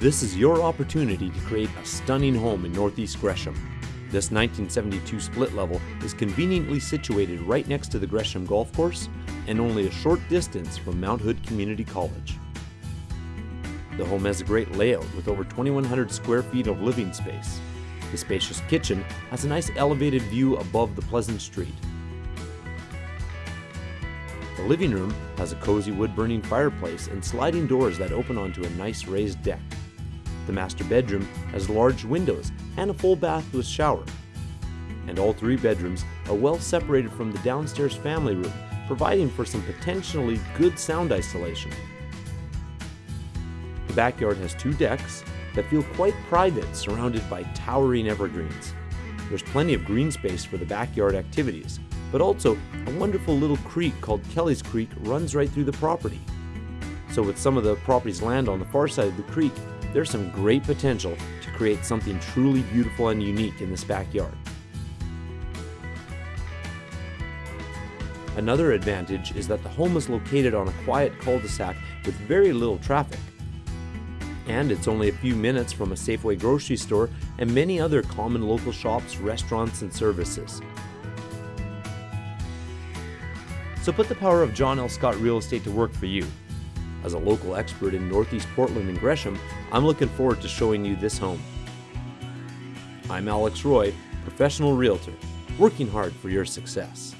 This is your opportunity to create a stunning home in Northeast Gresham. This 1972 split level is conveniently situated right next to the Gresham Golf Course and only a short distance from Mount Hood Community College. The home has a great layout with over 2,100 square feet of living space. The spacious kitchen has a nice elevated view above the pleasant street. The living room has a cozy wood burning fireplace and sliding doors that open onto a nice raised deck. The master bedroom has large windows and a full bath with shower. And all three bedrooms are well separated from the downstairs family room, providing for some potentially good sound isolation. The backyard has two decks that feel quite private, surrounded by towering evergreens. There's plenty of green space for the backyard activities, but also a wonderful little creek called Kelly's Creek runs right through the property. So with some of the property's land on the far side of the creek, there's some great potential to create something truly beautiful and unique in this backyard. Another advantage is that the home is located on a quiet cul-de-sac with very little traffic. And it's only a few minutes from a Safeway grocery store and many other common local shops, restaurants, and services. So put the power of John L. Scott Real Estate to work for you. As a local expert in Northeast Portland and Gresham, I'm looking forward to showing you this home. I'm Alex Roy, professional realtor, working hard for your success.